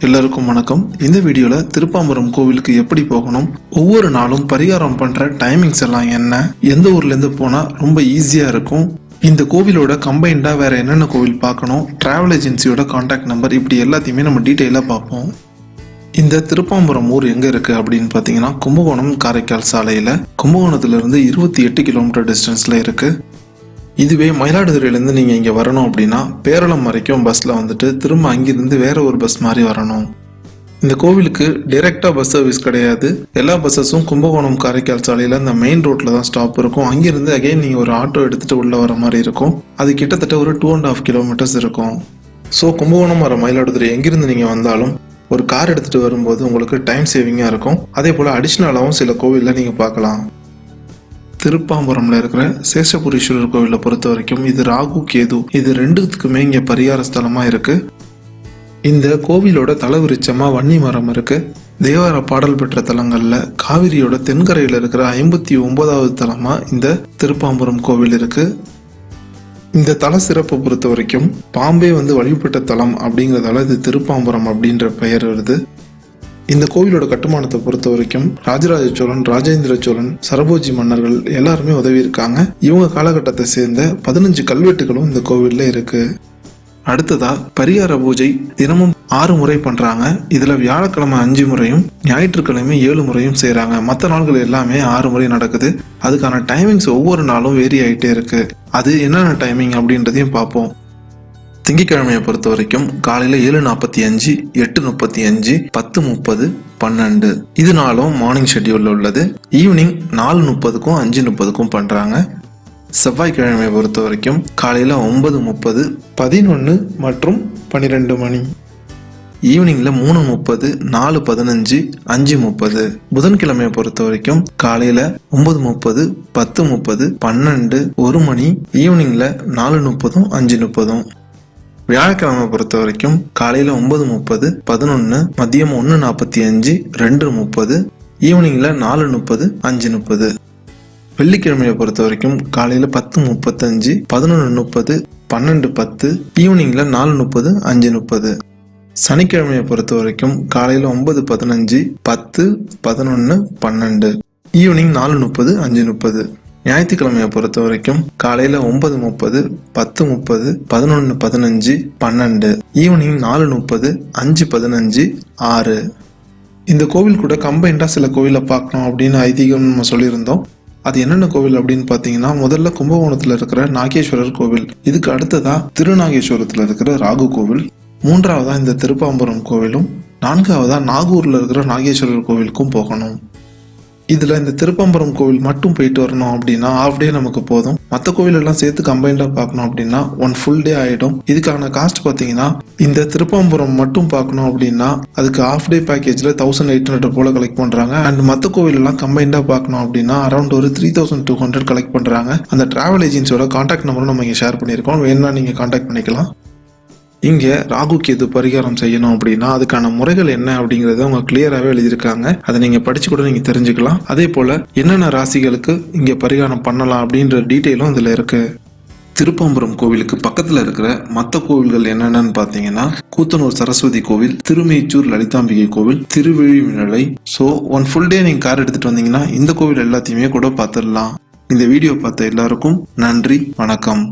எல்லாருக்கும் வணக்கம். இந்த வீடியோல திருப்பாம்பரம் கோவிலுக்கு எப்படி போகணும் ஒவ்வொரு நாளும் பரிகாரம் பண்ற டைமிங்ஸ் எல்லாம் என்ன எந்த ஊர்ல இருந்து போனா ரொம்ப ஈஸியா இருக்கும் இந்த கோவிலோட கம்பைண்டா வேற என்னென்ன கோவில் பார்க்கணும் டிராவல் ஏஜென்சியோட காண்டாக்ட் நம்பர் இப்படி எல்லாத்தையுமே நம்ம டீட்டெயிலாக பார்ப்போம். இந்த திருப்பாம்பரம் ஊர் எங்க இருக்கு அப்படின்னு பார்த்தீங்கன்னா கும்பகோணம் காரைக்கால் சாலையில. கும்பகோணத்துல இருந்து இருபத்தி எட்டு கிலோமீட்டர் டிஸ்டன்ஸ்ல இருக்கு. இதுவே மயிலாடுதுறையிலேருந்து நீங்கள் இங்கே வரணும் அப்படின்னா பேரளம் வரைக்கும் பஸ்ஸில் வந்துட்டு திரும்ப அங்கிருந்து வேற ஒரு பஸ் மாதிரி வரணும். இந்த கோவிலுக்கு டைரெக்டாக பஸ் சர்வீஸ் கிடையாது. எல்லா பஸ்ஸஸும் கும்பகோணம் காரைக்கால் சாலையில் இந்த மெயின் ரோட்டில் தான் ஸ்டாப் இருக்கும். அங்கிருந்து அகைன் நீங்கள் ஒரு ஆட்டோ எடுத்துகிட்டு உள்ளே வர மாதிரி இருக்கும். அது கிட்டத்தட்ட ஒரு டூ அண்ட் ஆஃப் கிலோமீட்டர்ஸ் இருக்கும். ஸோ கும்பகோணம் வர மயிலாடுதுறை எங்கிருந்து நீங்கள் வந்தாலும் ஒரு கார் எடுத்துகிட்டு வரும்போது உங்களுக்கு டைம் சேவிங்காக இருக்கும். அதே போல் அடிஷ்னலாகவும் சில கோவிலில் நீங்கள் பார்க்கலாம். திருப்பாம்பரம்ல இருக்கிற சேஷபுரீஸ்வரர் கோவிலை பொறுத்த வரைக்கும் இது ராகு கேது இது ரெண்டுத்துக்குமே இங்க பரிகார ஸ்தலமா இருக்கு. இந்த கோவிலோட தலைவிருச்சமா வன்னி மரம் இருக்கு. தேவார பாடல் பெற்ற தலங்கள்ல காவிரியோட தென்கரையில் இருக்கிற ஐம்பத்தி ஒன்பதாவது தலமா இந்த திருப்பாம்பரம் கோவில் இருக்கு. இந்த தல சிறப்பை பொறுத்த வரைக்கும் பாம்பே வந்து வழிபட்ட தலம் அப்படிங்கிறதால இது திருப்பாம்பரம் அப்படின்ற பெயர் வருது. இந்த கோவிலோட கட்டுமானத்தை பொறுத்த வரைக்கும் ராஜராஜ சோழன் ராஜேந்திர சோழன் சரபோஜி மன்னர்கள் எல்லாருமே உதவி இருக்காங்க இவங்க காலகட்டத்தை சேர்ந்த பதினஞ்சு கல்வெட்டுகளும் இந்த கோவில்ல இருக்கு. அடுத்ததா பரிகார பூஜை தினமும் ஆறு முறை பண்றாங்க. இதுல வியாழக்கிழமை அஞ்சு முறையும் ஞாயிற்றுக்கிழமை ஏழு முறையும் செய்யறாங்க மற்ற நாள்கள் எல்லாமே ஆறு முறை நடக்குது. அதுக்கான டைமிங்ஸ் ஒவ்வொரு நாளும் வேரி ஆகிட்டே இருக்கு. அது என்னென்ன டைமிங் அப்படின்றதையும் பார்ப்போம். திங்கட்கிழமையை பொறுத்த வரைக்கும் காலையில் ஏழு நாற்பத்தி அஞ்சு எட்டு முப்பத்தி அஞ்சு பத்து முப்பது பன்னெண்டு. இது நாளும் மார்னிங் ஷெட்யூலில் உள்ளது. ஈவினிங் நாலு முப்பதுக்கும் அஞ்சு முப்பதுக்கும் பண்ணுறாங்க செவ்வாய்க்கிழமையை பொறுத்த வரைக்கும் காலையில் ஒன்பது முப்பது பதினொன்று மற்றும் பன்னிரெண்டு மணி. ஈவினிங்கில் மூணு முப்பது நாலு பதினஞ்சு அஞ்சு முப்பது. புதன்கிழமையை பொறுத்த வரைக்கும் காலையில் ஒன்பது முப்பது பத்து முப்பது பன்னெண்டு ஒரு மணி. ஈவினிங்கில் நாலு முப்பதும் அஞ்சு முப்பதும். வியாழக்கிழமை பொறுத்த வரைக்கும் காலையில் ஒன்பது முப்பது பதினொன்று மதியம் ஒன்று நாற்பத்தி அஞ்சு ரெண்டு முப்பது ஈவினிங்கில் நாலு முப்பது அஞ்சு முப்பது. வெள்ளிக்கிழமையை பொறுத்த வரைக்கும் காலையில் பத்து முப்பத்தஞ்சு பதினொன்று முப்பது பன்னெண்டு பத்து ஈவினிங்கில் நாலு முப்பது அஞ்சு முப்பது. சனிக்கிழமையை பொறுத்த வரைக்கும் காலையில் ஒன்பது பதினஞ்சு பத்து பதினொன்று பன்னெண்டு. ஈவினிங் நாலு முப்பது அஞ்சு முப்பது. ஞாயிற்றுக்கிழமையை பொறுத்த வரைக்கும் காலையில் ஒன்பது முப்பது பத்து முப்பது பதினொன்று பதினஞ்சு பன்னெண்டு ஈவினிங் நாலு முப்பது அஞ்சு பதினஞ்சு ஆறு. இந்த கோவில் கூட கம்பைண்டாக சில கோவிலை பார்க்கணும் அப்படின்னு ஐதீகம் நம்ம சொல்லியிருந்தோம். அது என்னென்ன கோவில் அப்படின்னு பார்த்தீங்கன்னா முதல்ல கும்பகோணத்தில் இருக்கிற நாகேஸ்வரர் கோவில். இதுக்கு அடுத்ததாக திருநாகேஸ்வரத்தில் இருக்கிற ராகு கோவில். மூன்றாவதாக இந்த திருப்பாம்பரம் கோவிலும் நான்காவதாக நாகூரில் இருக்கிற நாகேஸ்வரர் கோவிலுக்கும் போகணும். இதில் இந்த திருப்பம்பரம் கோவில் மட்டும் போயிட்டு வரணும் அப்படின்னா ஹாஃப் டே நமக்கு போதும். மற்ற கோவில் எல்லாம் சேர்த்து கம்பைண்டாக பார்க்கணும் அப்படின்னா ஒன் ஃபுல் டே ஆகிடும் இதுக்கான காஸ்ட் பார்த்தீங்கன்னா இந்த திருப்பம்பரம் மட்டும் பார்க்கணும் அப்படின்னா அதுக்கு ஹாஃப் டே பேக்கேஜில் தௌசண்ட் எயிட் ஹண்ட்ரட் போல கலெக்ட் பண்ணுறாங்க அண்ட் மற்ற கோவில் எல்லாம் பார்க்கணும் அப்படின்னா அரௌண்ட் ஒரு three thousand two hundred collect பண்ணுறாங்க அந்த ட்ராவல் ஏஜென்சியோட கான்டாக்ட் நம்பரும் நம்ம இங்கே ஷேர் பண்ணியிருக்கோம். வேணா நீங்கள் கான்டாக்ட் பண்ணிக்கலாம். இங்கே ராகு கேது பரிகாரம் செய்யணும் அப்படின்னா அதுக்கான முறைகள் என்ன அப்படிங்கறத அவங்க கிளியராகவே எழுதியிருக்காங்க. அதை நீங்கள் படிச்சு கூட நீங்கள் தெரிஞ்சுக்கலாம். அதே போல் என்னென்ன ராசிகளுக்கு இங்கே பரிகாரம் பண்ணலாம் அப்படின்ற டீட்டெயிலும் இதில் இருக்கு. திருப்பம்பரம் கோவிலுக்கு பக்கத்தில் இருக்கிற மற்ற கோவில்கள் என்னென்னு பார்த்தீங்கன்னா கூத்தனூர் சரஸ்வதி கோவில் திருமேச்சூர் லலிதாம்பிகை கோவில் Thiruvizhimizhalai so one full day நீங்கள் கார் எடுத்துகிட்டு வந்தீங்கன்னா இந்த கோவில் எல்லாத்தையுமே கூட பார்த்துடலாம். இந்த வீடியோ பார்த்த எல்லாருக்கும் நன்றி வணக்கம்.